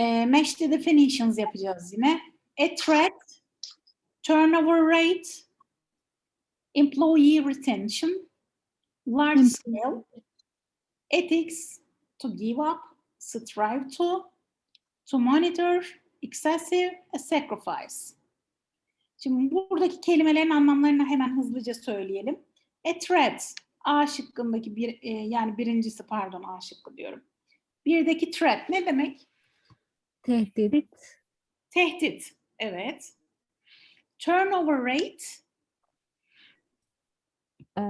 E, match the definitions yapacağız yine. A threat, turnover rate, employee retention, large scale, ethics, to give up, strive to, to monitor, excessive, a sacrifice. Şimdi buradaki kelimelerin anlamlarını hemen hızlıca söyleyelim. A threat, A şıkkındaki bir, e, yani birincisi pardon A şıkkı diyorum. Birdeki threat ne demek? Tehdit. Tehdit. Evet. Turnover rate. Ee,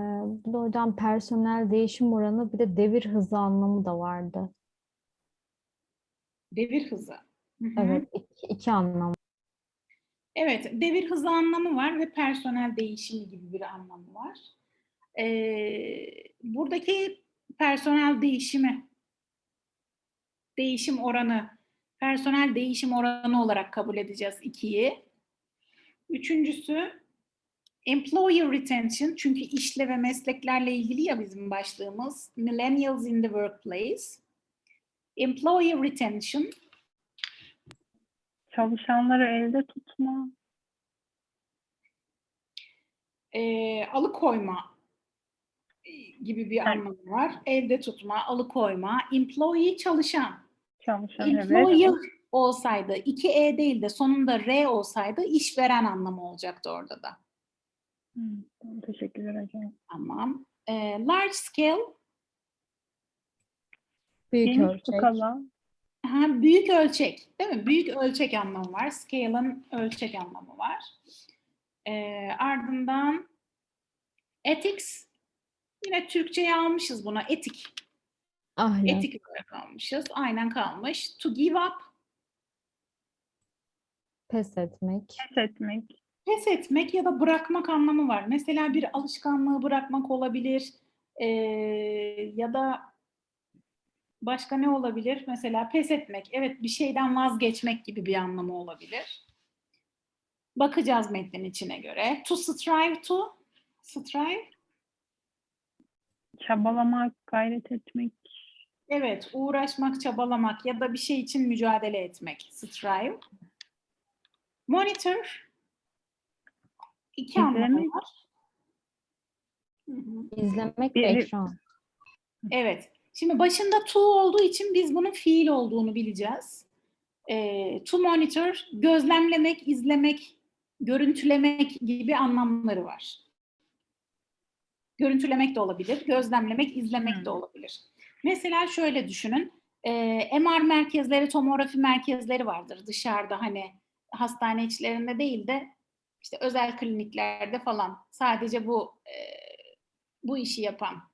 bu da hocam personel değişim oranı bir de devir hızı anlamı da vardı. Devir hızı. Hı hı. Evet, iki, iki anlam. Evet, devir hızı anlamı var ve personel değişimi gibi bir anlamı var. Ee, buradaki personel değişimi, değişim oranı, personel değişim oranı olarak kabul edeceğiz ikiyi. Üçüncüsü, employer retention, çünkü işle ve mesleklerle ilgili ya bizim başlığımız, millennials in the workplace. Employer retention, Çalışanları elde tutma. e, alıkoyma gibi bir Evet. anlamı var. Elde tutma, alıkoyma, employee çalışan. Çalışan evet. Employer olsaydı, iki E değil de sonunda R olsaydı işveren anlamı olacaktı orada da. Hı, tamam, Teşekkürler hocam. Tamam. E, large scale, Büyük Geniş ölçek. skala. ha, büyük ölçek değil mi? Büyük ölçek anlamı var. Scale'ın ölçek anlamı var. E, ardından ethics, yine Türkçe'ye almışız buna. Etik. Ahlak. Etik olarak almışız. Aynen kalmış. To give up, Pes etmek. Pes etmek. pes etmek ya da bırakmak anlamı var. Mesela bir alışkanlığı bırakmak olabilir. Ee, ya da başka ne olabilir? Mesela pes etmek. Evet bir şeyden vazgeçmek gibi bir anlamı olabilir. Bakacağız metnin içine göre. To strive to, strive, Çabalamak, gayret etmek. Evet uğraşmak, çabalamak ya da bir şey için mücadele etmek. Strive. Monitor, iki anlamı var. Hı hı. İzlemek ve ekran. Evet. Şimdi başında to olduğu için biz bunun fiil olduğunu bileceğiz. Ee, to monitor, gözlemlemek, izlemek, görüntülemek gibi anlamları var. Görüntülemek de olabilir, gözlemlemek, izlemek de olabilir. Mesela şöyle düşünün. Ee, MR merkezleri, tomografi merkezleri vardır dışarıda hani hastane içlerinde değil de işte özel kliniklerde falan sadece bu e, bu işi yapan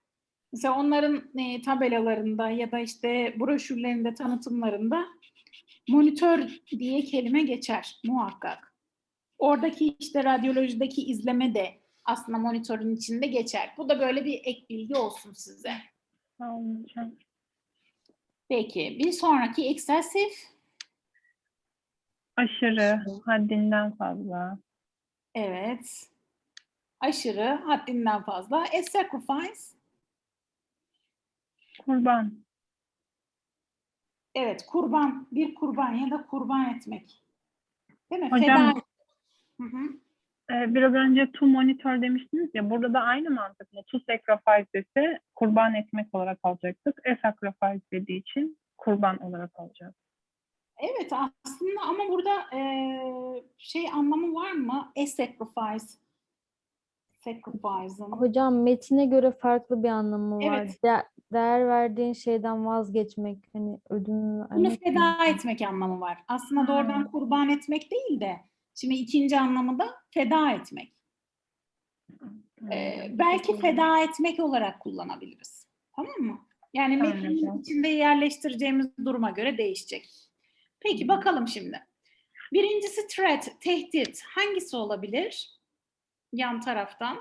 Mesela onların e, tabelalarında ya da işte broşürlerinde, tanıtımlarında monitör diye kelime geçer muhakkak. Oradaki işte radyolojideki izleme de aslında monitörün içinde geçer. Bu da böyle bir ek bilgi olsun size. Sağ olun hocam. Peki bir sonraki excessive. Aşırı, haddinden fazla. Evet. Aşırı, haddinden fazla. A sacrifice. Kurban. Evet, kurban. Bir kurban ya da kurban etmek. Değil mi? Hocam- Feda. Hı hı. Ee, biraz önce to monitor demiştiniz ya burada da aynı mantıkla to sacrifice ise kurban etmek olarak alacaktık. E sacrifice dediği için kurban olarak alacağız. Evet aslında ama burada eee, şey anlamı var mı? A sacrifice. Sacrifice'ın. Hocam metine göre farklı bir anlamı var. Evet. De- değer verdiğin şeyden vazgeçmek. Hani ödün Bunu vermek mi? feda etmek anlamı var. Aslında doğrudan Hmm. kurban etmek değil de şimdi ikinci anlamı da feda etmek. Anladım. belki feda etmek olarak kullanabiliriz. Tamam mı? Yani metnin içinde yerleştireceğimiz duruma göre değişecek. Peki bakalım şimdi. Birincisi threat, tehdit. Hangisi olabilir? Yan taraftan.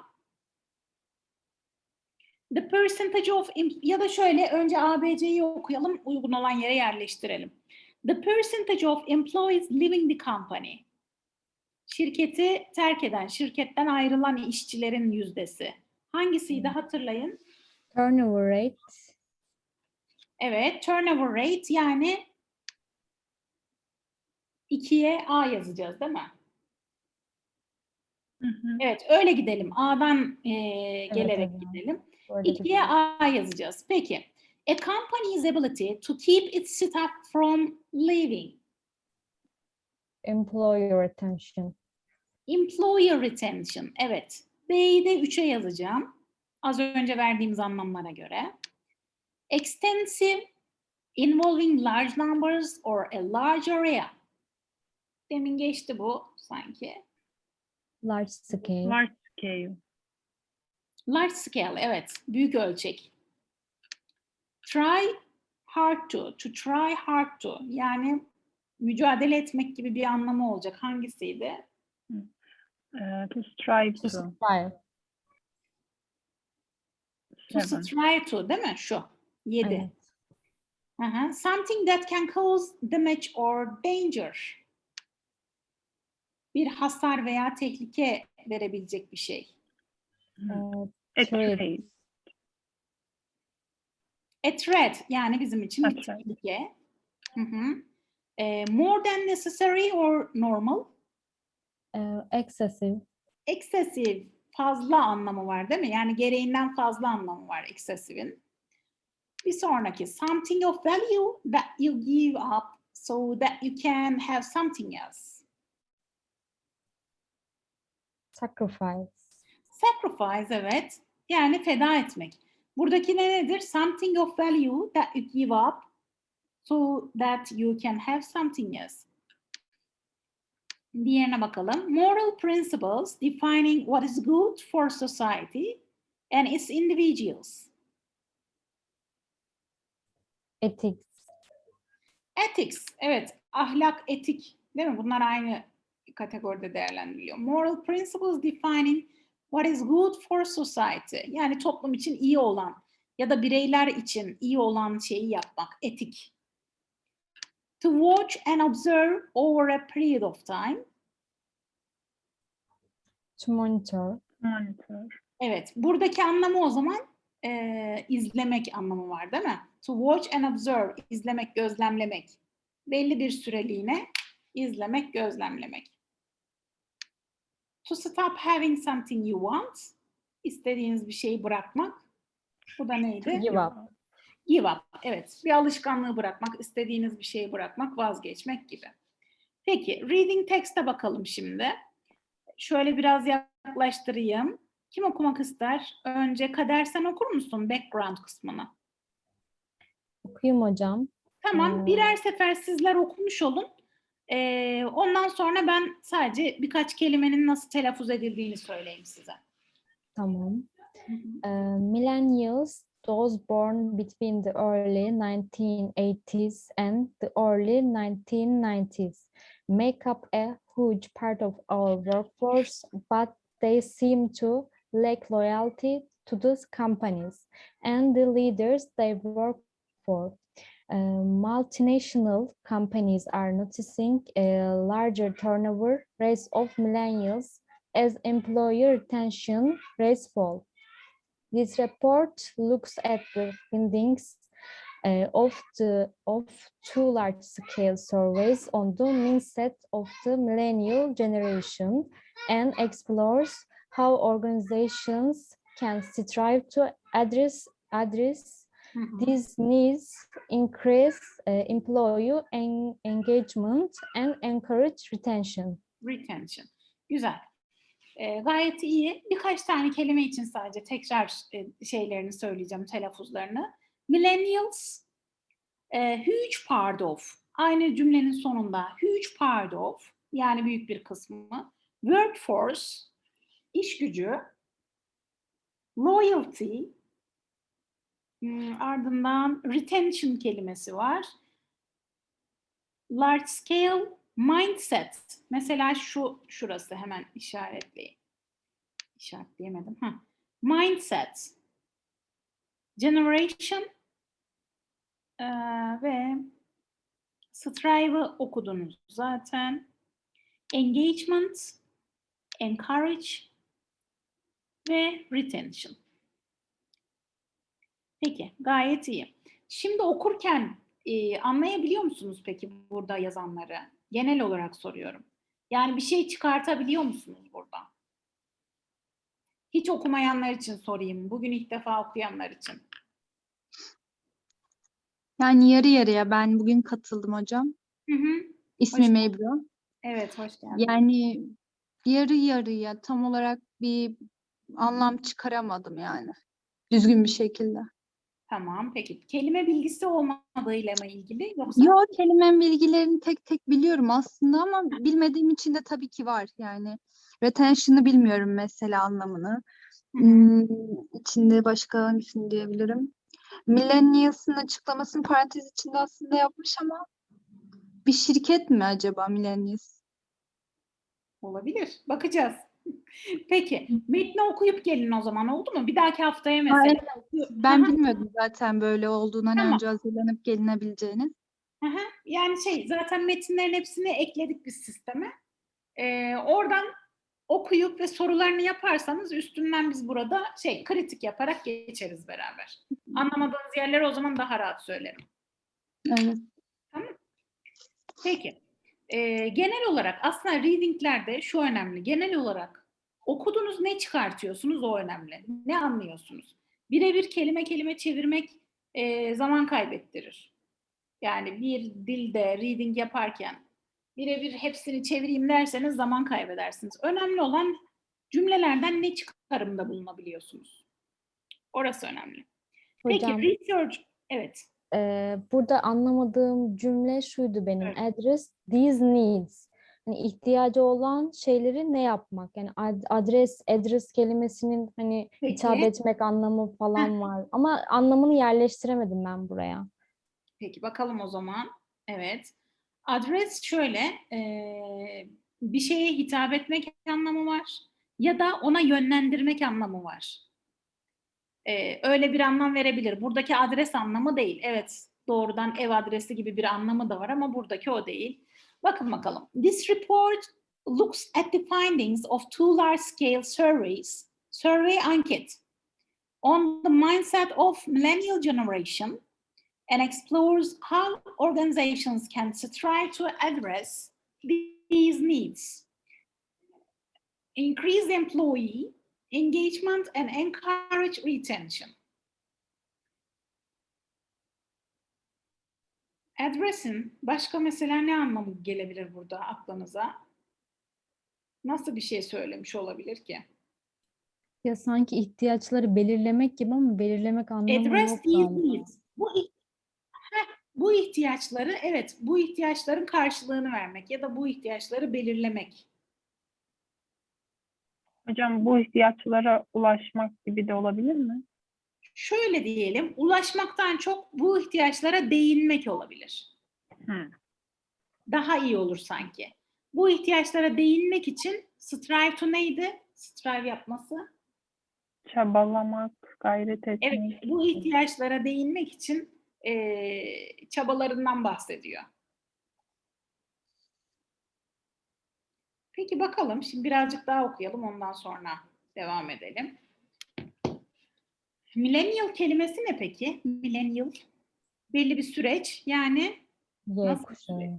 The percentage of ya da şöyle önce ABC'yi okuyalım, uygun olan yere yerleştirelim. The percentage of employees leaving the company. Şirketi terk eden, şirketten ayrılan işçilerin yüzdesi. Hangisiydi hatırlayın? Turnover rate. Evet, turnover rate yani 2'ye A yazacağız değil mi? Hı hı. Evet öyle gidelim. A'dan eee, gelerek hocam. gidelim. Böyle 2'ye güzel. A yazacağız. Peki. A company's ability to keep its staff from leaving. Employer retention. Employer retention. Evet. B'yi de 3'e yazacağım. Az önce verdiğimiz anlamlara göre. Extensive, involving large numbers or a large area. Demin geçti bu sanki. Large scale. Large scale. Large scale, evet. Büyük ölçek. Try hard to, to try hard to. Yani mücadele etmek gibi bir anlamı olacak. Hangisiydi? Ee, to strive To to. strive. To Seven. strive to değil mi? Şu. 7. Evet. Aha. Something that can cause damage or danger. Bir hasar veya tehlike verebilecek bir şey. Ee, A Trade. trade. A threat yani bizim için A bir threat. tehlike. Hı hı. Ee, more than necessary or normal. e, excessive. Excessive fazla anlamı var değil mi? Yani gereğinden fazla anlamı var excessive'in. Bir sonraki something of value that you give up so that you can have something else. Sacrifice. Sacrifice evet. Yani feda etmek. Buradaki ne nedir? Something of value that you give up so that you can have something else. Diğerine bakalım. Moral principles defining what is good for society and its individuals. Ethics. Ethics, evet. Ahlak, etik, değil mi? Bunlar aynı kategoride değerlendiriliyor. Moral principles defining what is good for society. Yani toplum için iyi olan ya da bireyler için iyi olan şeyi yapmak, etik. To watch and observe over a period of time. To monitor. Monitor. Evet, buradaki anlamı o zaman eee, izlemek anlamı var değil mi? To watch and observe, izlemek, gözlemlemek. Belli bir süreliğine izlemek, gözlemlemek. To stop having something you want, istediğiniz bir şeyi bırakmak. Bu da neydi? Give up. Give up. Evet. Bir alışkanlığı bırakmak, istediğiniz bir şeyi bırakmak, vazgeçmek gibi. Peki, reading text'e bakalım şimdi. Şöyle biraz yaklaştırayım. Kim okumak ister? Önce Kader sen okur musun background kısmını? Okuyayım hocam. Tamam, Hmm. birer sefer sizler okumuş olun. Ee, ondan sonra ben sadece birkaç kelimenin nasıl telaffuz edildiğini söyleyeyim size. Tamam. Uh, millennials, those born between the early 1980s and the early 1990s, make up a huge part of our workforce, but they seem to lack loyalty to those companies and the leaders they work for. Uh, multinational companies are noticing a larger turnover rates of millennials as employer retention rates fall. This report looks at the findings uh, of the of two large-scale surveys on the mindset of the millennial generation and explores how organizations can strive to address address Hı hı. these needs, increase uh, employee en- engagement, and encourage retention. Retention. Güzel. Ee, gayet iyi. Birkaç tane kelime için sadece tekrar e, şeylerini söyleyeceğim, telaffuzlarını. Millennials, e, huge part of. Aynı cümlenin sonunda huge part of, yani büyük bir kısmı. Workforce, iş gücü. Loyalty, hmm, ardından retention kelimesi var. Large scale mindset. Mesela şu şurası hemen işaretleyeyim. İşaretleyemedim. Ha. Mindset. Generation eee, ve strive'ı okudunuz zaten. Engagement, encourage ve retention. Peki, gayet iyi. Şimdi okurken Ee, anlayabiliyor musunuz peki burada yazanları? Genel olarak soruyorum. Yani bir şey çıkartabiliyor musunuz burada? Hiç okumayanlar için sorayım. Bugün ilk defa okuyanlar için. Yani yarı yarıya ben bugün katıldım hocam. Hı hı. İsmim. Ebru. Evet, hoş geldin. Yani yarı yarıya tam olarak bir anlam çıkaramadım yani. Düzgün bir şekilde. Tamam, peki. Kelime bilgisi olmadığıyla mı ilgili yoksa? Yo kelime bilgilerini tek tek biliyorum aslında ama bilmediğim için de tabii ki var yani. Retention'ı bilmiyorum mesela anlamını. Hmm, içinde başka hangisini diyebilirim? Millennials'ın açıklamasını parantez içinde aslında yapmış ama bir şirket mi acaba Millennials? Olabilir. Bakacağız. Peki. Metni okuyup gelin o zaman oldu mu? Bir dahaki haftaya Ha, mesela. Ben Aha, bilmiyordum zaten böyle olduğunu hani Tamam. önce hazırlanıp gelinebileceğini. aha. Yani şey zaten metinlerin hepsini ekledik biz sisteme. Ee, oradan okuyup ve sorularını yaparsanız üstünden biz burada şey kritik yaparak geçeriz beraber. Anlamadığınız yerleri o zaman daha rahat söylerim. Evet. Peki. Ee, genel olarak aslında readinglerde şu önemli. Genel olarak okudunuz ne çıkartıyorsunuz o önemli. Ne anlıyorsunuz? Birebir kelime kelime çevirmek e, zaman kaybettirir. Yani bir dilde reading yaparken birebir hepsini çevireyim derseniz zaman kaybedersiniz. Önemli olan cümlelerden ne çıkarımda bulunabiliyorsunuz. Orası önemli. Hocam Peki research, evet. E, burada anlamadığım cümle şuydu benim. Evet. Address these needs. Hani ihtiyacı olan şeyleri ne yapmak? Yani ad- adres, address kelimesinin hani hitap Peki. etmek anlamı falan var. Ama anlamını yerleştiremedim ben buraya. Peki bakalım o zaman. Evet. Adres şöyle, eee, bir şeye hitap etmek anlamı var ya da ona yönlendirmek anlamı var. Eee, öyle bir anlam verebilir. Buradaki adres anlamı değil. Evet, doğrudan ev adresi gibi bir anlamı da var ama buradaki o değil. Bakın bakalım. This report looks at the findings of two large-scale surveys, survey anket on the mindset of millennial generation and explores how organizations can strive to address these needs. Increase employee engagement and encourage retention. Address'in başka mesela ne anlamı gelebilir burada aklınıza? Nasıl bir şey söylemiş olabilir ki? Ya sanki ihtiyaçları belirlemek gibi ama belirlemek anlamı Address yok galiba. needs. Bu, Heh, bu ihtiyaçları, evet bu ihtiyaçların karşılığını vermek ya da bu ihtiyaçları belirlemek. Hocam bu ihtiyaçlara ulaşmak gibi de olabilir mi? Şöyle diyelim, ulaşmaktan çok bu ihtiyaçlara değinmek olabilir. Hı. Daha iyi olur sanki. Bu ihtiyaçlara değinmek için strive to neydi? Strive yapması. Çabalamak, gayret etmek. Evet, bu ihtiyaçlara değinmek için eee, çabalarından bahsediyor. Peki bakalım, şimdi birazcık daha okuyalım, ondan sonra devam edelim. Millennial kelimesi ne peki? Millennial. Belli bir süreç, yani Y Nasıl kuşağı. şey?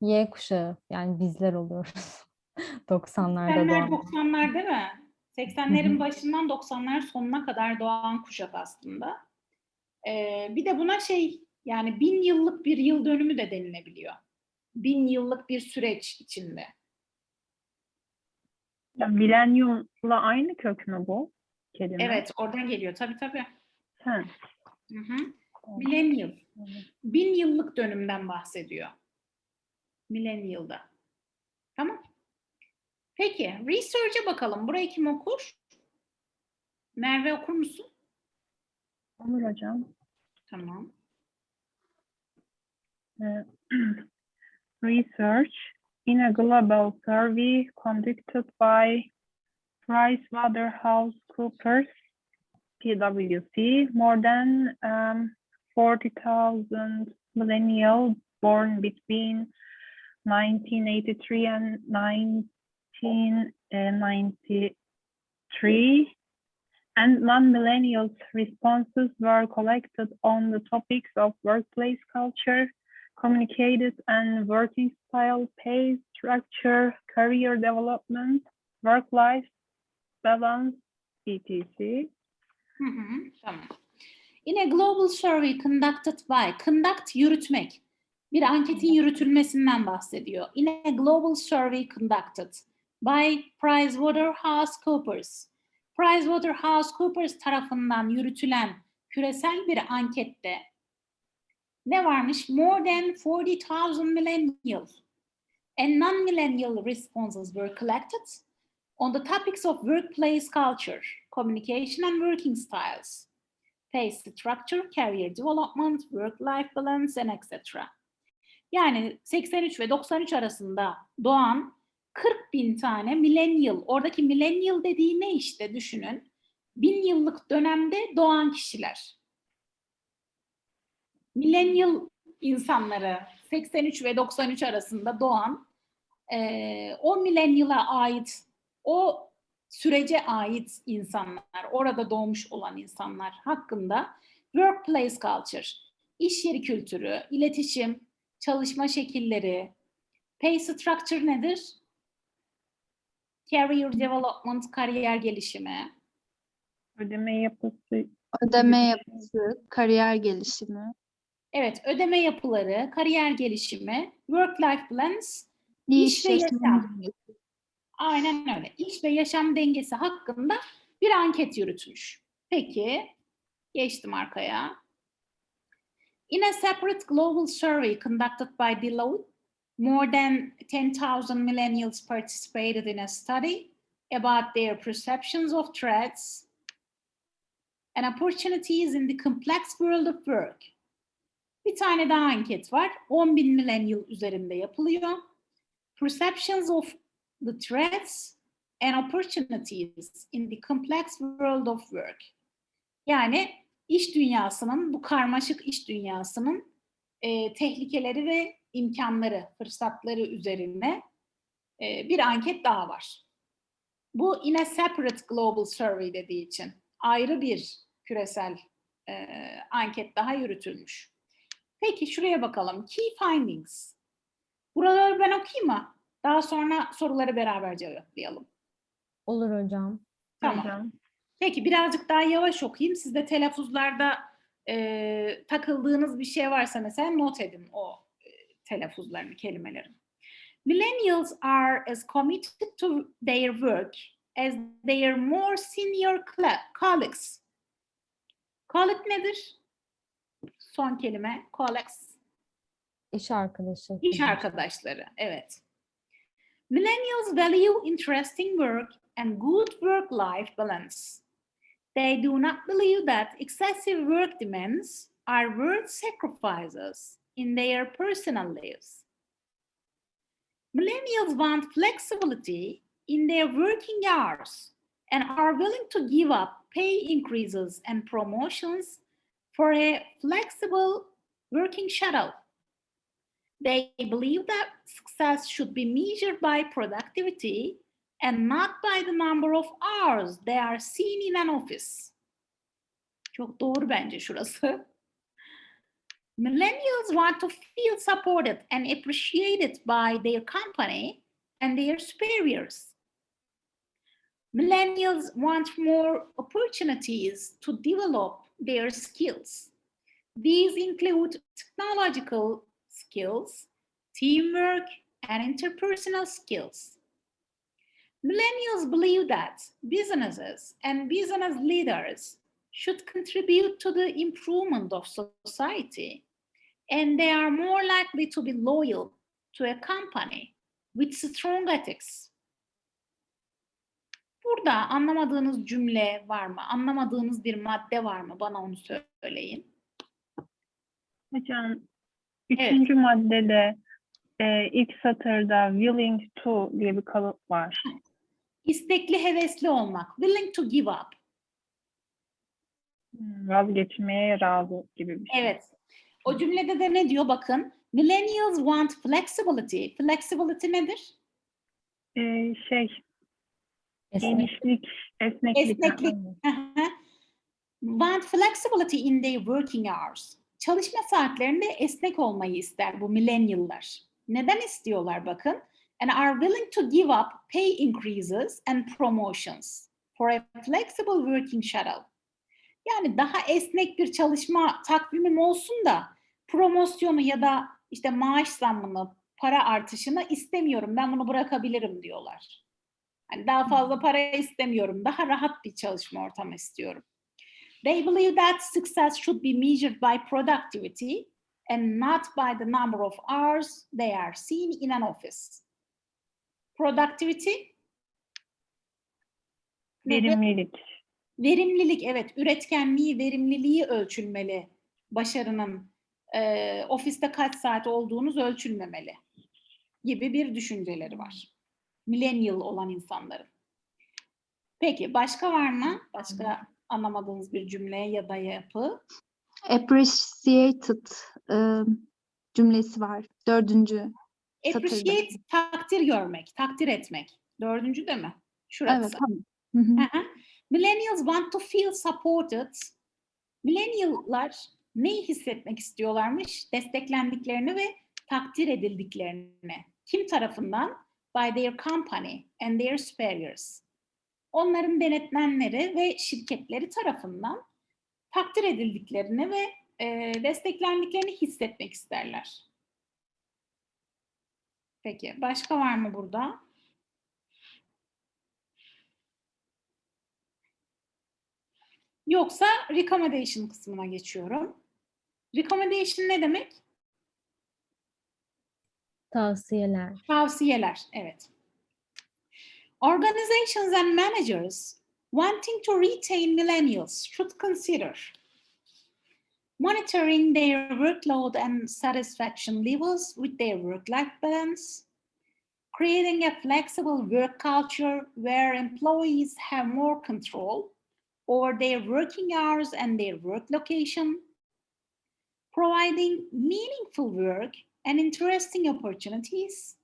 Y kuşağı. Yani bizler oluyoruz. 90'larda 80'ler, doğan. 90'lar değil mi? Hı 80'lerin hı. başından 90'lar sonuna kadar doğan kuşak aslında. Ee, bir de buna şey yani bin yıllık bir yıl dönümü de denilebiliyor. Bin yıllık bir süreç içinde. Ya, Milenyumla aynı kök mü bu kelime? Evet oradan geliyor tabii tabii. Ha. Hı hı. Millennial. Bin yıllık dönümden bahsediyor. Millennial'da. Tamam. Peki research'e bakalım. Burayı kim okur? Merve okur musun? Olur hocam. Tamam. Uh, research in a global survey conducted by PricewaterhouseCoopers, PwC, more than um, 40,000 millennials born between 1983 and 1993 and non-millennials responses were collected on the topics of workplace culture, communicated and working style, pay structure, career development, work-life balance, tamam. In a global survey conducted by, conduct yürütmek. Bir anketin yürütülmesinden bahsediyor. In a global survey conducted by PricewaterhouseCoopers. PricewaterhouseCoopers tarafından yürütülen küresel bir ankette ne varmış? More than 40,000 millennial and non-millennial responses were collected on the topics of workplace culture, communication and working styles, pay structure, career development, work-life balance, and etc. Yani 83 ve 93 arasında doğan 40 bin tane millennial, oradaki millennial dediği ne işte düşünün. Bin yıllık dönemde doğan kişiler. Millennial insanları 83 ve 93 arasında doğan eee, o millennial'a ait o sürece ait insanlar, orada doğmuş olan insanlar hakkında workplace culture, iş yeri kültürü, iletişim, çalışma şekilleri, pay structure nedir? Career development, kariyer gelişimi, Ödeme yapısı, Ödeme yapısı, kariyer gelişimi, evet ödeme yapıları, kariyer gelişimi, work-life balance, İş iş ve yaşam dengesi. Aynen öyle. İş ve yaşam dengesi hakkında bir anket yürütmüş. Peki, geçtim arkaya. In a separate global survey conducted by Deloitte, more than 10,000 millennials participated in a study about their perceptions of threats and opportunities in the complex world of work. Bir tane daha anket var. 10.000 millennial üzerinde yapılıyor. Perceptions of the threats and opportunities in the complex world of work. Yani iş dünyasının, bu karmaşık iş dünyasının e, tehlikeleri ve imkanları, fırsatları üzerine e, bir anket daha var. Bu in a separate global survey dediği için ayrı bir küresel e, anket daha yürütülmüş. Peki şuraya bakalım. Key findings. Buraları ben okuyayım mı? Daha sonra soruları beraber cevaplayalım. Olur hocam. Tamam. hocam. Peki birazcık daha yavaş okuyayım. Siz de telaffuzlarda e, takıldığınız bir şey varsa mesela not edin o e, telaffuzlarını, kelimelerin. Millennials are as committed to their work as their more senior colleagues. Colleague nedir? Son kelime, colleagues. İş arkadaşı. İş arkadaşları, evet. Millennials value interesting work and good work-life balance. They do not believe that excessive work demands are worth sacrifices in their personal lives. Millennials want flexibility in their working hours and are willing to give up pay increases and promotions for a flexible working schedule. They believe that success should be measured by productivity and not by the number of hours they are seen in an office. Çok doğru bence şurası. Millennials want to feel supported and appreciated by their company and their superiors. Millennials want more opportunities to develop their skills. These include technological skills, teamwork, and interpersonal skills. Millennials believe that businesses and business leaders should contribute to the improvement of society, and they are more likely to be loyal to a company with strong ethics. Burada anlamadığınız cümle var mı? Anlamadığınız bir madde var mı? Bana onu söyleyin. Hocam, üçüncü maddede e, ilk satırda willing to diye bir kalıp var. İstekli, hevesli olmak. Willing to give up. Hmm, Vazgeçmeye razı gibi bir şey. Evet. O cümlede de ne diyor bakın. Millennials want flexibility. Flexibility nedir? E, şey. Genişlik, esneklik. Esneklik. Want flexibility in their working hours. Çalışma saatlerinde esnek olmayı ister bu millennial'lar. Neden istiyorlar bakın? And are willing to give up pay increases and promotions for a flexible working schedule. Yani daha esnek bir çalışma takvimim olsun da promosyonu ya da işte maaş zammını, para artışını istemiyorum. Ben bunu bırakabilirim diyorlar. Hani daha fazla para istemiyorum. Daha rahat bir çalışma ortamı istiyorum. They believe that success should be measured by productivity and not by the number of hours they are seen in an office. Productivity? Verimlilik. Verimlilik, evet. Üretkenliği, verimliliği ölçülmeli. Başarının e, ofiste kaç saat olduğunuz ölçülmemeli gibi bir düşünceleri var. Millennial olan insanların. Peki başka var mı? Başka anlamadığınız bir cümle ya da yapı? Appreciated e, cümlesi var. Dördüncü. Satırda. Appreciate, takdir görmek, takdir etmek. Dördüncü de mi? Şurası. Evet tamam. Hı hı. Millennials want to feel supported. Millennial'lar neyi hissetmek istiyorlarmış? Desteklendiklerini ve takdir edildiklerini. Kim tarafından? By their company and their superiors. Onların denetmenleri ve şirketleri tarafından takdir edildiklerini ve e, desteklendiklerini hissetmek isterler. Peki, başka var mı burada? Yoksa recommendation kısmına geçiyorum. Recommendation ne demek? Tavsiyeler. Tavsiyeler, evet. Organizations and managers wanting to retain millennials should consider monitoring their workload and satisfaction levels with their work-life balance, creating a flexible work culture where employees have more control over their working hours and their work location, providing meaningful work and interesting opportunities,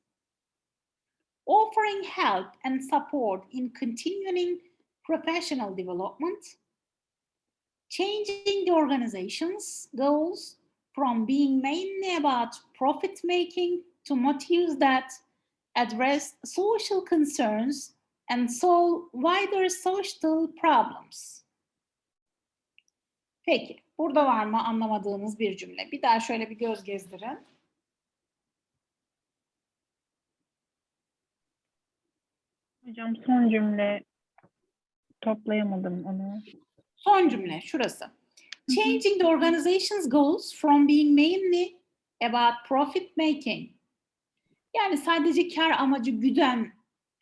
offering help and support in continuing professional development, changing the organization's goals from being mainly about profit making to motives that address social concerns and solve wider social problems. Peki, burada var mı anlamadığınız bir cümle? Bir daha şöyle bir göz gezdirin. Hocam son cümle toplayamadım onu. Son cümle şurası. Changing the organization's goals from being mainly about profit making. Yani sadece kar amacı güden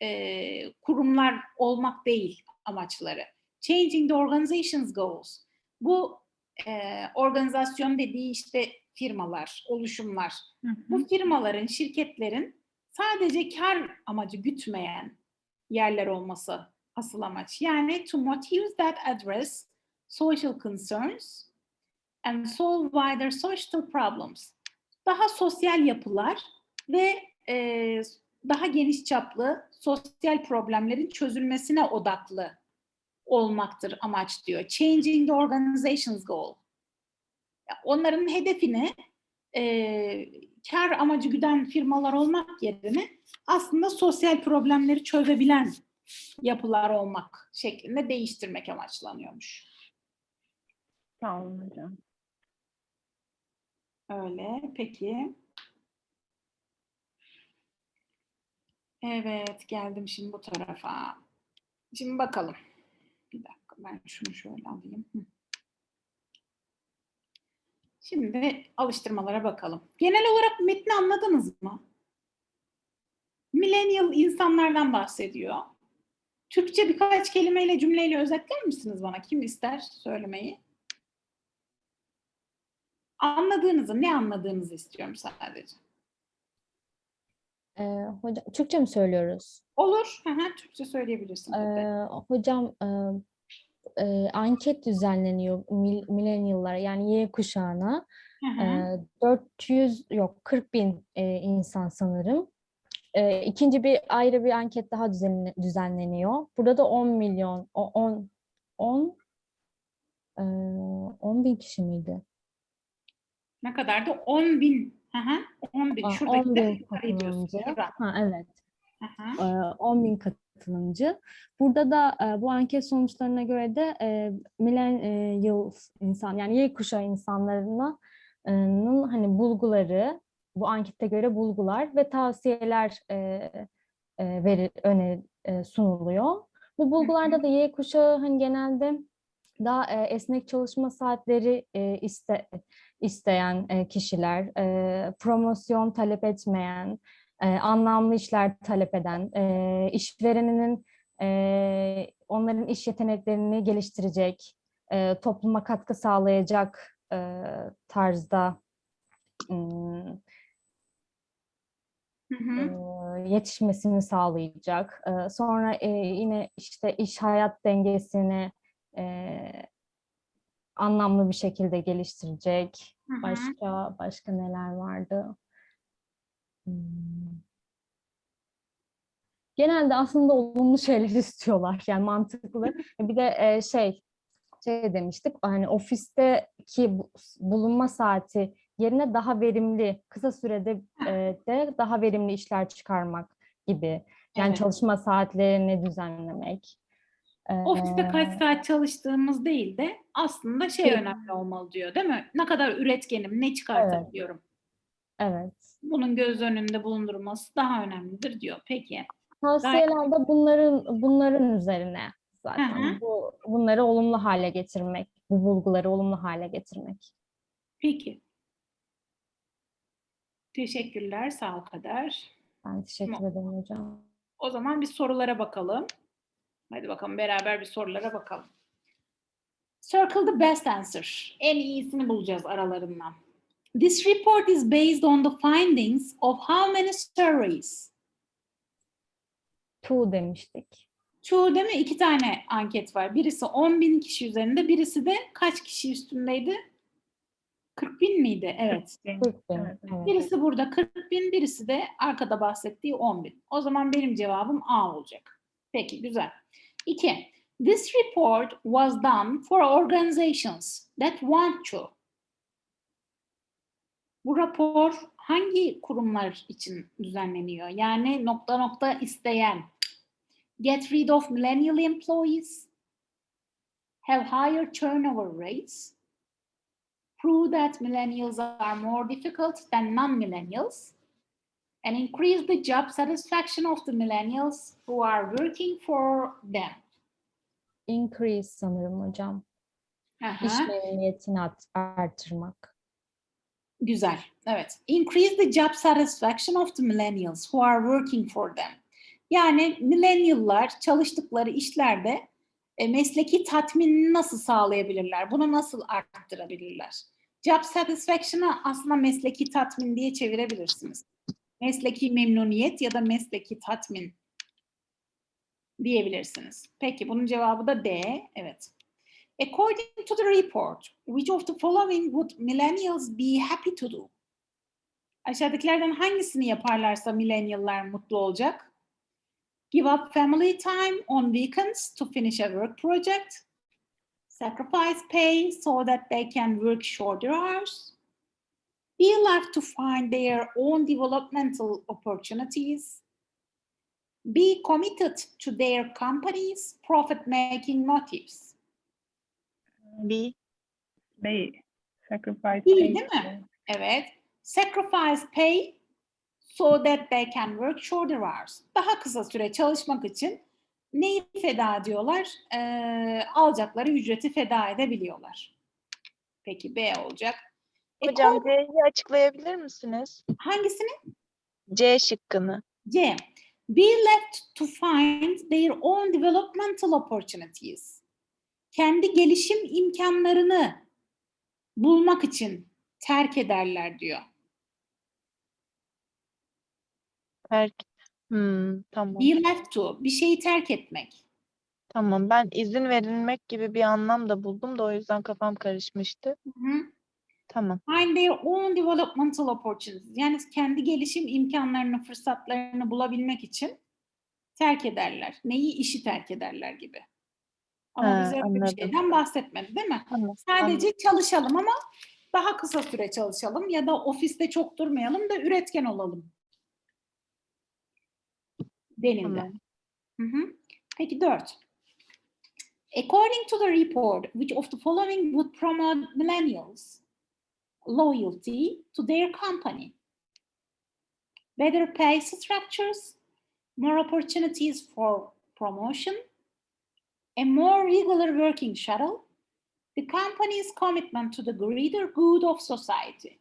e, kurumlar olmak değil amaçları. Changing the organization's goals. Bu e, organizasyon dediği işte firmalar, oluşumlar. Hı hı. Bu firmaların, şirketlerin sadece kar amacı gütmeyen yerler olması asıl amaç. Yani to motives that address social concerns and solve wider social problems. Daha sosyal yapılar ve e, daha geniş çaplı sosyal problemlerin çözülmesine odaklı olmaktır amaç diyor. Changing the organization's goal. Onların hedefini e, kar amacı güden firmalar olmak yerine aslında sosyal problemleri çözebilen yapılar olmak şeklinde değiştirmek amaçlanıyormuş. Sağ olun hocam. Öyle, peki. Evet, geldim şimdi bu tarafa. Şimdi bakalım. Bir dakika, ben şunu şöyle alayım. Hı. Şimdi alıştırmalara bakalım. Genel olarak metni anladınız mı? Millennial insanlardan bahsediyor. Türkçe birkaç kelimeyle, cümleyle özetler misiniz bana? Kim ister söylemeyi? Anladığınızı, ne anladığınızı istiyorum sadece. Ee, hocam, Türkçe mi söylüyoruz? Olur, hı hı, Türkçe söyleyebilirsin. tabii. Ee, hocam e, e, anket düzenleniyor mil- millennial'lara yani Y kuşağına. Hı hı. Ee, 400 yok 40 bin e, insan sanırım. e, ikinci bir ayrı bir anket daha düzenle- düzenleniyor. Burada da 10 milyon, o- 10 10 e, 10 bin kişi miydi? Ne kadardı? 10 bin. Hı hı. 10 bin. Şuradaki 10 de bin katılımcı. Şurada. Ha, evet. Hı hı. e, 10 bin katılımcı. Burada da e, bu anket sonuçlarına göre de e, millennials insan yani Y kuşağı insanlarına e, hani bulguları bu ankete göre bulgular ve tavsiyeler e, e, veri, öneri e, sunuluyor. Bu bulgularda da Y kuşağı hani genelde daha e, esnek çalışma saatleri e, iste, isteyen e, kişiler, e, promosyon talep etmeyen, e, anlamlı işler talep eden, e, işvereninin e, onların iş yeteneklerini geliştirecek, e, topluma katkı sağlayacak e, tarzda Hı hı. e, yetişmesini sağlayacak. E, sonra e, yine işte iş hayat dengesini anlamlı bir şekilde geliştirecek. Hı hı. Başka başka neler vardı? Genelde aslında olumlu şeyler istiyorlar yani mantıklı. Bir de e, şey şey demiştik hani ofisteki bu- bulunma saati yerine daha verimli kısa sürede e, de daha verimli işler çıkarmak gibi. Yani Evet. çalışma saatlerini düzenlemek. Ofiste kaç saat çalıştığımız değil de aslında şey Evet. önemli olmalı diyor değil mi? Ne kadar üretkenim, ne çıkartabiliyorum. Evet. Bunun göz önünde bulundurulması daha önemlidir diyor. Peki. Tavsiyeler de bunların bunların üzerine zaten. Hı hı. Bu bunları olumlu hale getirmek, bu bulguları olumlu hale getirmek. Peki. Teşekkürler. Sağ ol Kader. Ben teşekkür Tamam. ederim hocam. O zaman bir sorulara bakalım. Hadi bakalım beraber bir sorulara bakalım. Circle the best answer. En iyisini bulacağız aralarından. This report is based on the findings of how many surveys? Two demiştik. Çoğu değil mi? İki tane anket var. Birisi 10 bin kişi üzerinde, birisi de kaç kişi üstündeydi? 40 bin miydi? Evet. 40 bin. Evet. Birisi burada 40 bin, birisi de arkada bahsettiği 10 bin. O zaman benim cevabım A olacak. Peki, güzel. İki, this report was done for organizations that want to. Bu rapor hangi kurumlar için düzenleniyor? Yani nokta nokta isteyen. Get rid of millennial employees. Have higher turnover rates prove that millennials are more difficult than non-millennials, and increase the job satisfaction of the millennials who are working for them. Increase sanırım hocam. Aha, İş memnuniyetini art- artırmak. Güzel. Evet. Increase the job satisfaction of the millennials who are working for them. Yani millennial'lar çalıştıkları işlerde e, mesleki tatminini nasıl sağlayabilirler? Bunu nasıl arttırabilirler? Job satisfaction'ı aslında mesleki tatmin diye çevirebilirsiniz. Mesleki memnuniyet ya da mesleki tatmin diyebilirsiniz. Peki bunun cevabı da D. Evet. According to the report, which of the following would millennials be happy to do? Aşağıdakilerden hangisini yaparlarsa millennial'lar mutlu olacak? Give up family time on weekends to finish a work project. Sacrifice pay so that they can work shorter hours. Be left to find their own developmental opportunities. Be committed to their company's profit-making motives. B. B. Sacrifice. Pay. değil mi? Evet. Sacrifice pay so that they can work shorter hours. Daha kısa süre çalışmak için neyi feda ediyorlar? Ee, alacakları ücreti feda edebiliyorlar. Peki B olacak. E, Hocam kol- C'yi açıklayabilir misiniz? hangisini? C şıkkını. C. Be left to find their own developmental opportunities. Kendi gelişim imkanlarını bulmak için terk ederler diyor. Terk. Hmm, tamam. Be left to, bir şeyi terk etmek. Tamam. Ben izin verilmek gibi bir anlam da buldum da o yüzden kafam karışmıştı. Hı hı. Tamam. Find their own developmental opportunities. Yani kendi gelişim imkanlarını, fırsatlarını bulabilmek için terk ederler. Neyi? işi terk ederler gibi. Ama Ha, bize öyle bir anladım. şeyden bahsetmedi değil mi? Tamam. Sadece çalışalım ama daha kısa süre çalışalım ya da ofiste çok durmayalım da üretken olalım. Denildi. Tamam. Hı hı. Peki dört. According to the report, which of the following would promote millennials loyalty to their company? Better pay structures, more opportunities for promotion, a more regular working schedule, the company's commitment to the greater good of society.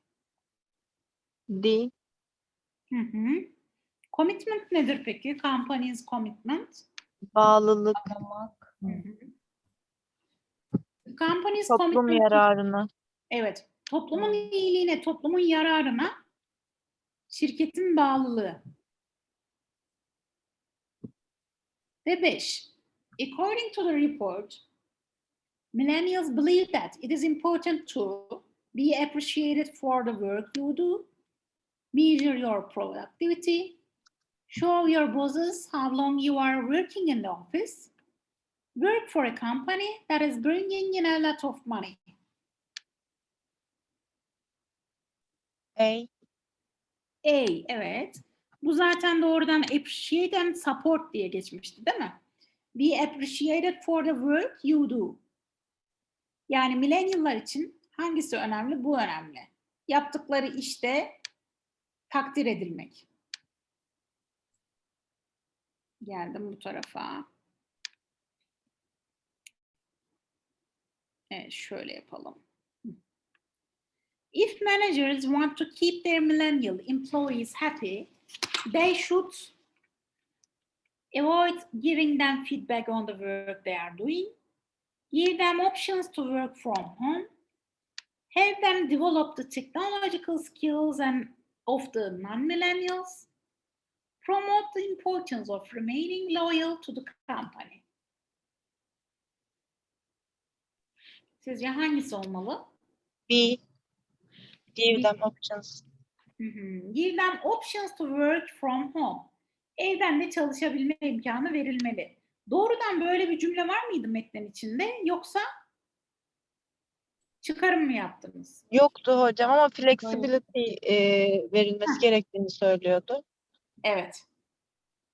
D. Hı hı. Commitment nedir peki? Company's commitment. Bağlılık. Adamak. Company's Toplum commitment yararına. Evet. Toplumun iyiliğine, toplumun yararına şirketin bağlılığı. Ve beş. According to the report, millennials believe that it is important to be appreciated for the work you do, measure your productivity, show your bosses how long you are working in the office, work for a company that is bringing in a lot of money. A. A, evet. Bu zaten doğrudan appreciate and support diye geçmişti değil mi? Be appreciated for the work you do. Yani millennial'lar için hangisi önemli? Bu önemli. Yaptıkları işte takdir edilmek. Geldim bu tarafa. Evet, şöyle yapalım. If managers want to keep their millennial employees happy, they should avoid giving them feedback on the work they are doing, give them options to work from home, help them develop the technological skills and of the non-millennials, promote the importance of remaining loyal to the company. Sizce hangisi olmalı? B. Give them options. Hı hı. Give them options to work from home. Evden de çalışabilme imkanı verilmeli. Doğrudan böyle bir cümle var mıydı metnin içinde yoksa çıkarım mı yaptınız? Yoktu hocam ama flexibility e, verilmesi gerektiğini söylüyordu. Evet.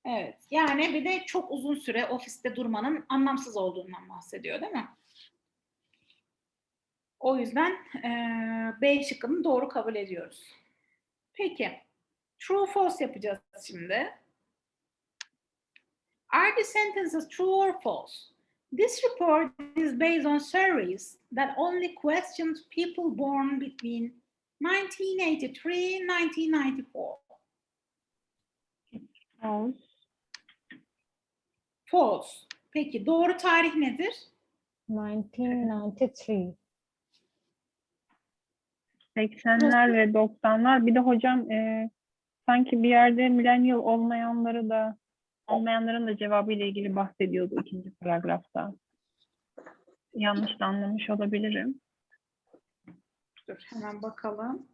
Evet. Yani bir de çok uzun süre ofiste durmanın anlamsız olduğundan bahsediyor değil mi? O yüzden eee B şıkkını doğru kabul ediyoruz. Peki. True false yapacağız şimdi. Are the sentences true or false? This report is based on surveys that only questioned people born between 1983 and 1994. False. False. Peki doğru tarih nedir? 1993. 80'ler ve 90'lar. Bir de hocam e, sanki bir yerde millennial olmayanları da olmayanların da cevabı ile ilgili bahsediyordu ikinci paragrafta. Yanlış da anlamış olabilirim. Dur hemen bakalım.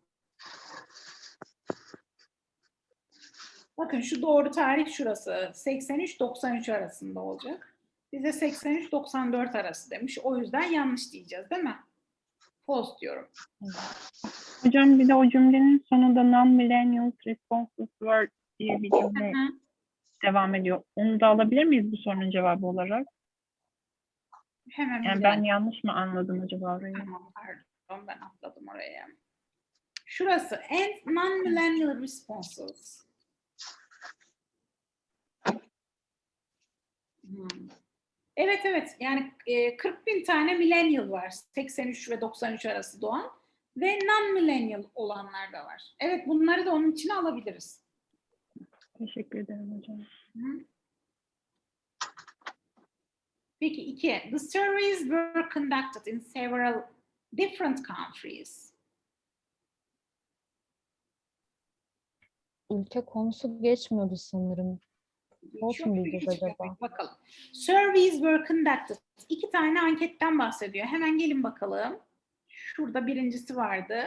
Bakın şu doğru tarih şurası. 83-93 arasında olacak. Bize 83-94 arası demiş. O yüzden yanlış diyeceğiz değil mi? False diyorum. Hocam bir de o cümlenin sonunda non-millennials responses were diye bir cümle. Devam ediyor. Onu da alabilir miyiz bu sorunun cevabı olarak? Hemen Yani ben yanlış mı anladım acaba orayı? Tamam pardon ben atladım oraya. Şurası and non-millennial responses. Hmm. Evet evet yani e, 40 bin tane millennial var 83 ve 93 arası doğan ve non-millennial olanlar da var. Evet bunları da onun içine alabiliriz. Teşekkür ederim hocam. Hı. Peki iki. The surveys were conducted in several different countries. Ülke konusu geçmiyordu sanırım. Diyeceğiz Geçmiyor. acaba? Bakalım. Surveys were conducted. İki tane anketten bahsediyor. Hemen gelin bakalım. Şurada birincisi vardı.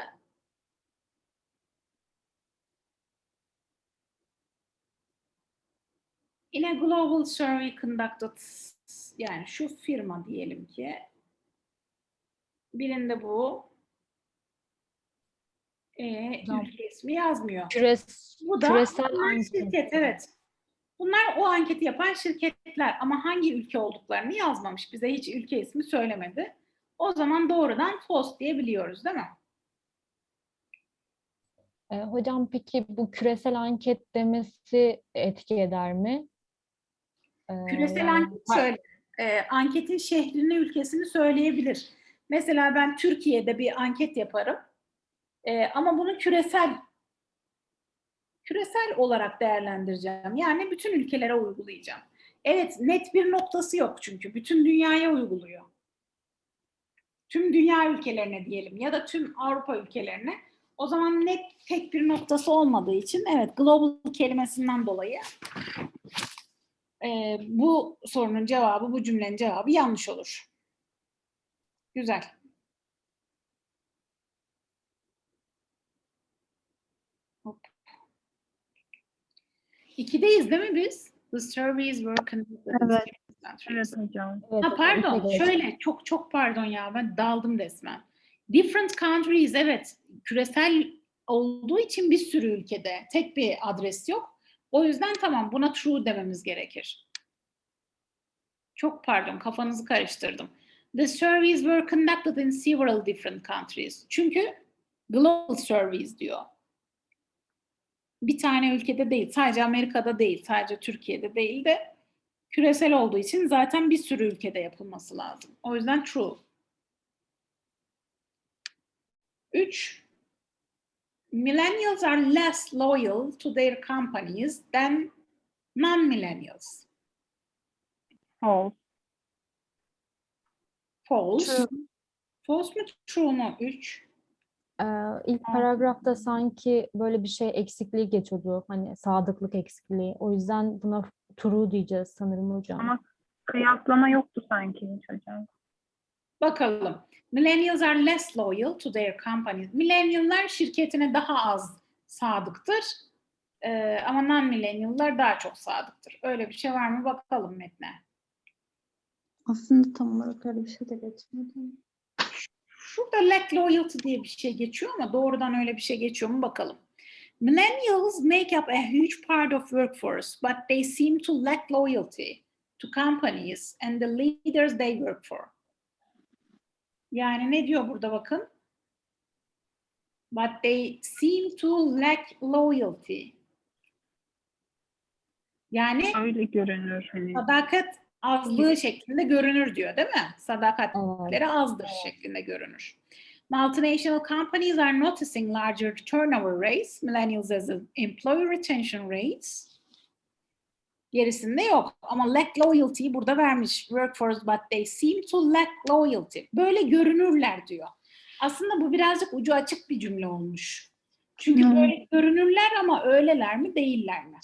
In a global survey conducted yani şu firma diyelim ki birinde bu e, Tamam. ülke ismi yazmıyor. Küres, Bu da küresel şirket evet. Bunlar o anketi yapan şirketler ama hangi ülke olduklarını yazmamış. Bize hiç ülke ismi söylemedi. O zaman doğrudan false diyebiliyoruz değil mi? E, hocam peki bu küresel anket demesi etki eder mi? E, Küresel yani anket şöyle. e, anketin şehrini, ülkesini söyleyebilir. Mesela ben Türkiye'de bir anket yaparım. E, ama bunu küresel küresel olarak değerlendireceğim. Yani bütün ülkelere uygulayacağım. Evet, net bir noktası yok çünkü. Bütün dünyaya uyguluyor. Tüm dünya ülkelerine diyelim ya da tüm Avrupa ülkelerine. O zaman net tek bir noktası olmadığı için evet global kelimesinden dolayı e, bu sorunun cevabı, bu cümlenin cevabı yanlış olur. Güzel. Hop. İkideyiz değil mi biz? The surveys were conducted. Evet. different countries. Evet hocam. Evet, Ha pardon, şöyle çok çok pardon ya ben daldım resmen. Different countries evet küresel olduğu için bir sürü ülkede tek bir adres yok. O yüzden tamam buna true dememiz gerekir. Çok pardon kafanızı karıştırdım. The surveys were conducted in several different countries. Çünkü global surveys diyor. Bir tane ülkede değil, sadece Amerika'da değil, sadece Türkiye'de değil de küresel olduğu için zaten bir sürü ülkede yapılması lazım. O yüzden true. 3. Millennials are less loyal to their companies than non-millennials. False. False. True. False mu true mu? 3. Ee, ilk paragrafta sanki böyle bir şey eksikliği geçiyordu. Hani sadıklık eksikliği. O yüzden buna true diyeceğiz sanırım hocam. Ama kıyaslama yoktu sanki hiç hocam. Bakalım. Millennials are less loyal to their companies. Millennial'lar şirketine daha az sadıktır. Ee, ama non-millennial'lar daha çok sadıktır. Öyle bir şey var mı? Bakalım metne. Aslında tam olarak öyle bir şey de geçmedi. Şurada lack loyalty diye bir şey geçiyor ama doğrudan öyle bir şey geçiyor mu bakalım. Millennials make up a huge part of workforce, but they seem to lack loyalty to companies and the leaders they work for. Yani ne diyor burada bakın? But they seem to lack loyalty. Yani Öyle görünür hani. sadakat azlığı şeklinde görünür diyor değil mi? Sadakat Evet. azdır şeklinde görünür. Multinational companies are noticing larger turnover rates, millennials as employee retention rates. Gerisinde yok. Ama lack loyalty'yi burada vermiş. Workforce but they seem to lack loyalty. Böyle görünürler diyor. Aslında bu birazcık ucu açık bir cümle olmuş. Çünkü Hmm. böyle görünürler ama öyleler mi değiller mi?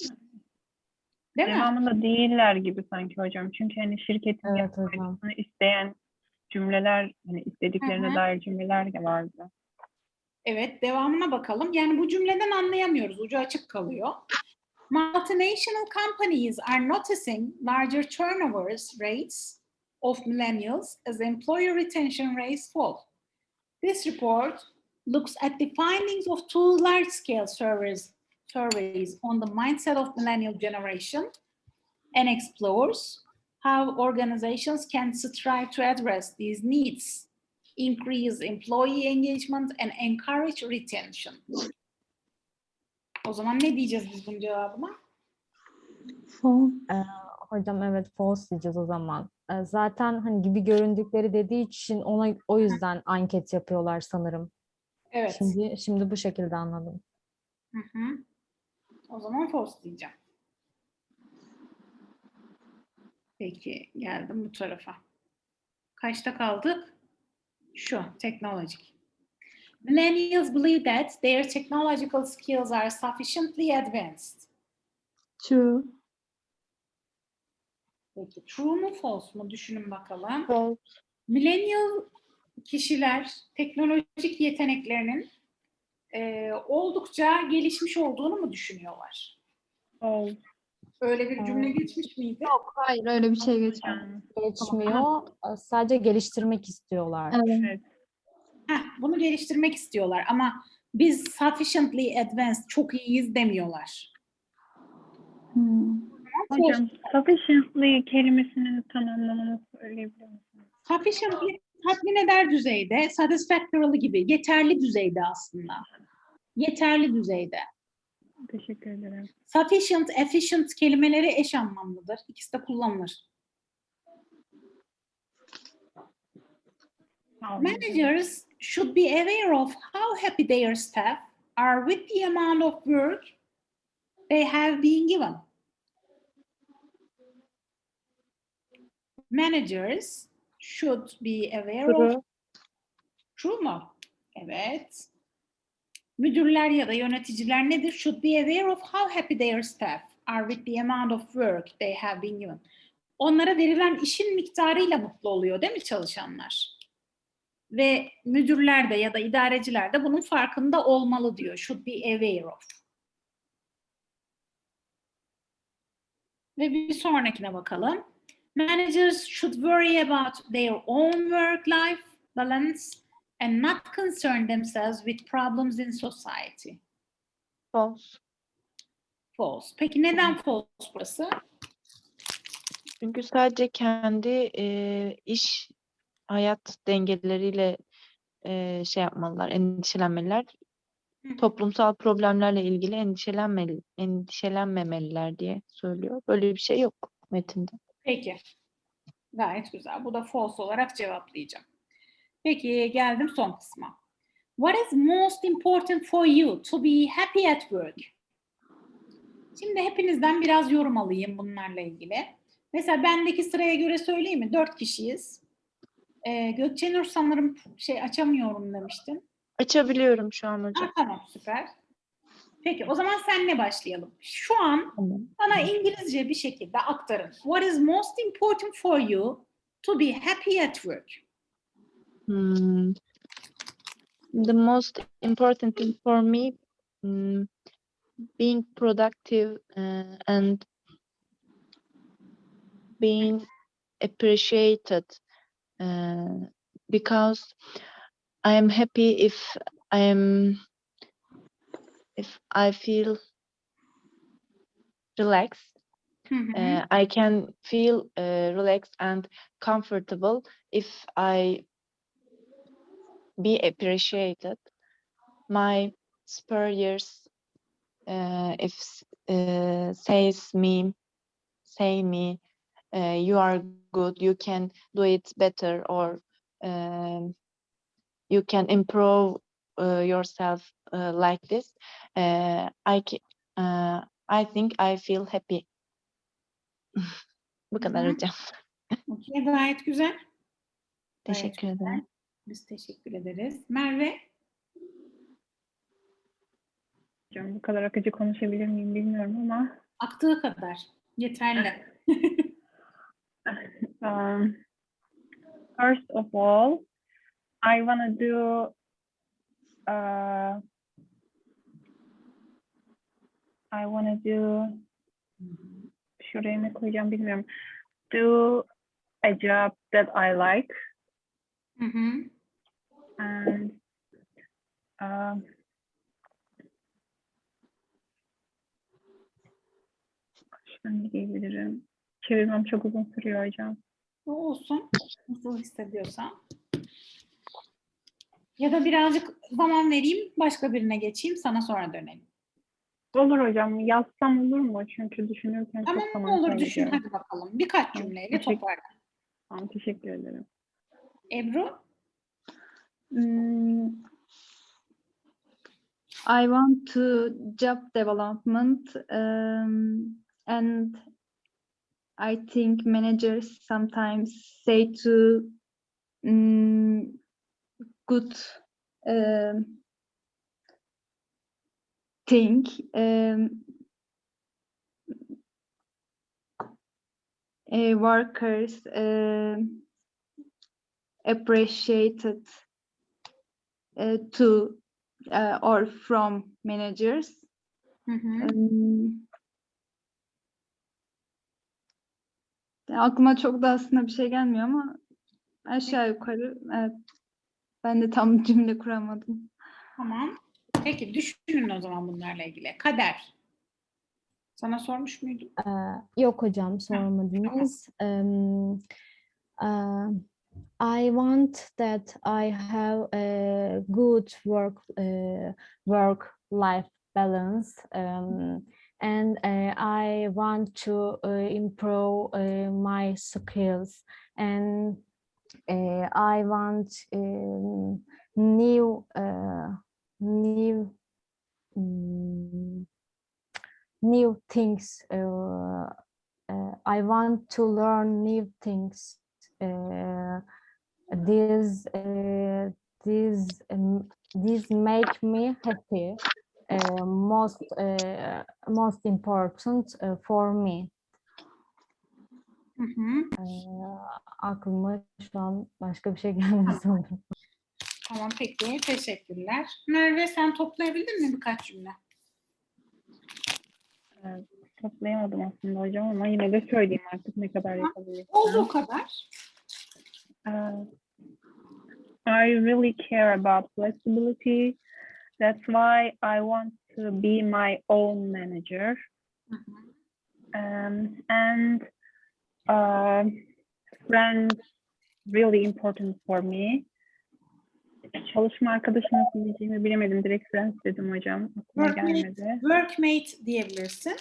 Değil mi? Devamında değiller gibi sanki hocam. Çünkü hani şirketin Evet yapmasını isteyen cümleler, hani istediklerine Hı hı. dair cümleler de vardı. Evet, devamına bakalım. Yani bu cümleden anlayamıyoruz. Ucu açık kalıyor. Multinational companies are noticing larger turnovers rates of millennials as employer retention rates fall. This report looks at the findings of two large-scale surveys, surveys on the mindset of millennial generation and explores how organizations can strive to address these needs increase employee engagement and encourage retention. O zaman ne diyeceğiz biz bunun cevabına? False. Hocam evet false diyeceğiz o zaman. Ee, Zaten hani gibi göründükleri dediği için ona o yüzden anket yapıyorlar sanırım. Evet. Şimdi şimdi bu şekilde anladım. Hı hı. O zaman false diyeceğim. Peki geldim bu tarafa. Kaçta kaldık? Şu teknolojik. Millennials believe that their technological skills are sufficiently advanced. True. Peki true mu false mu düşünün bakalım. False. Millennial kişiler teknolojik yeteneklerinin e, oldukça gelişmiş olduğunu mu düşünüyorlar? False. Öyle bir cümle Aa. geçmiş miydi? Yok hayır öyle bir şey geçmedi. hocam. Geçmiyor. Sadece geliştirmek istiyorlar. Evet. Evet. Heh, bunu geliştirmek istiyorlar ama biz sufficiently advanced, çok iyiyiz demiyorlar. Hmm. Hocam sufficiently kelimesinin tam anlamını söyleyebilir misiniz? Sufficiently tatmin eder düzeyde, satisfactory gibi yeterli düzeyde aslında. Yeterli düzeyde. Teşekkür ederim. Sufficient, efficient kelimeleri eş anlamlıdır. İkisi de kullanılır. Managers should be aware of how happy their staff are with the amount of work they have been given. Managers should be aware of True. True mu? Evet. Müdürler ya da yöneticiler nedir? Should be aware of how happy their staff are with the amount of work they have been given. Onlara verilen işin miktarıyla mutlu oluyor değil mi çalışanlar? Ve müdürler de ya da idareciler de bunun farkında olmalı diyor. Should be aware of. Ve bir sonrakine bakalım. Managers should worry about their own work-life balance and not concern themselves with problems in society. False. False. Peki neden false burası? Çünkü sadece kendi e, iş hayat dengeleriyle e, şey yapmalılar, endişelenmeliler. Hı. Toplumsal problemlerle ilgili endişelenmeli, endişelenmemeliler diye söylüyor. Böyle bir şey yok metinde. Peki. Gayet güzel. Bu da false olarak cevaplayacağım. Peki geldim son kısma. What is most important for you to be happy at work? Şimdi hepinizden biraz yorum alayım bunlarla ilgili. Mesela bendeki sıraya göre söyleyeyim mi? Dört kişiyiz. Ee, Gökçenur sanırım şey açamıyorum demiştin. Açabiliyorum şu an Ha, hocam. tamam süper. Peki o zaman senle başlayalım. Şu an Tamam. bana İngilizce bir şekilde aktarın. What is most important for you to be happy at work? Hmm. The most important thing for me, mm, being productive uh, and being appreciated uh, because I am happy if I am if I feel relaxed Hı hı. uh, I can feel uh, relaxed and comfortable if I be appreciated. My superiors, uh, if uh, says me, say me, uh, you are good, you can do it better, or um, you can improve uh, yourself uh, like this. Uh, I uh, I think I feel happy. Bu kadar hocam. Okey, gayet güzel. Gayet Teşekkür güzel. ederim. Biz teşekkür ederiz. Merve, Hocam bu kadar akıcı konuşabilir miyim bilmiyorum ama aktığı kadar. Yeterli. Um, first of all, I wanna do uh, I wanna do şuraya ne koyacağım bilmiyorum. Do a job that I like Hı hı. and diyebilirim? Çevirmem çok uzun sürüyor hocam. Olsun. Nasıl hissediyorsan. Ya da birazcık zaman vereyim, başka birine geçeyim, sana sonra dönelim. Olur hocam. Yazsam olur mu? Çünkü düşünürken Tamam çok zaman olur düşün kaybediyorum. hadi bakalım. Birkaç Tamam, cümleyle teşekkür- toparla. Tamam, teşekkür ederim. Ebru, Hmm, I want to job development um, and I think managers sometimes say to mm, good um, thing um, uh, workers um, appreciated uh, to uh, or from managers. Hı. Hmm. Aklıma çok da aslında bir şey gelmiyor ama aşağı yukarı evet. Ben de tam cümle kuramadım. Tamam. Peki düşünün o zaman bunlarla ilgili. Kader. Sana sormuş muydum? Ee, yok hocam sormadınız. Um, uh, I want that I have a good work uh, work life balance um, and uh, I want to uh, improve uh, my skills and I want um, new new mm, new things. I want to learn new things. This uh, this um, this make me happy. Uh, most uh, most important uh, for me. Hı hı. Aklıma şu an başka bir şey gelmedi sanırım. Tamam peki. Teşekkürler. Merve sen toplayabildin mi birkaç cümle? Evet, toplayamadım aslında hocam ama yine de söyleyeyim artık ne kadar Olduğu yapabilirsem. kadar. Uh, I really care about flexibility. That's why I want to be my own manager. Hı hı. Um, and uh, friends really important for me. Çalışma arkadaşı nasıl diyeceğimi bilemedim. Direkt friends dedim hocam. Aklıma Workmate. gelmedi. Workmate diyebilirsin.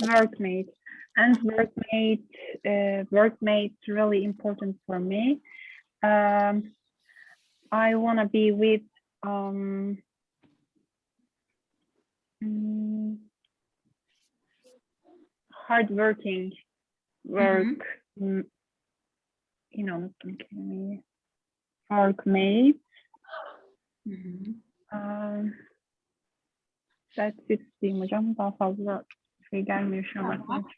workmate and workmate uh, workmate really important for me um, i want to be with um, hardworking work you know unuttum kelimeyi. workmate Hı hı. um, that's it diyeyim hocam daha fazla şey gelmiyor şu an Tamam.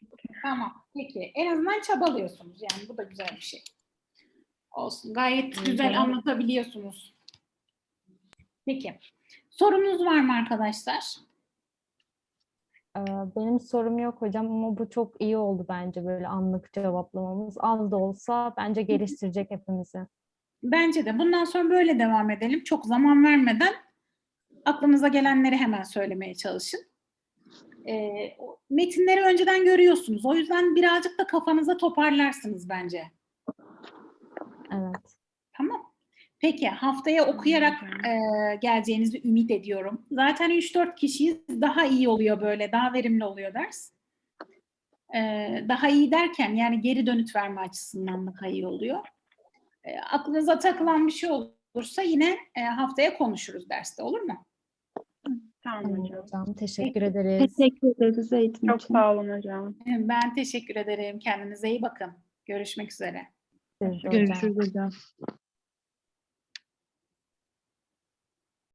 Tamam. Peki. En azından çabalıyorsunuz. Yani bu da güzel bir şey. Olsun. Gayet Hı güzel hı. anlatabiliyorsunuz. Peki. Sorunuz var mı arkadaşlar? Benim sorum yok hocam ama bu çok iyi oldu bence böyle anlık cevaplamamız. Az da olsa bence geliştirecek hepimizi. Bence de. Bundan sonra böyle devam edelim. Çok zaman vermeden aklınıza gelenleri hemen söylemeye çalışın. O metinleri önceden görüyorsunuz. O yüzden birazcık da kafanıza toparlarsınız bence. Evet. Tamam. Peki haftaya okuyarak e, geleceğinizi ümit ediyorum. Zaten 3-4 kişiyiz. Daha iyi oluyor böyle. Daha verimli oluyor ders. E, daha iyi derken yani geri dönüt verme açısından daha iyi oluyor. E, aklınıza takılan bir şey olursa yine e, haftaya konuşuruz derste olur mu? tamam hocam hocam. Teşekkür ederiz. Teşekkür ederiz eğitim çok için. sağ olun hocam Ben teşekkür ederim. Kendinize iyi bakın. Görüşmek üzere. De hocam. hocam.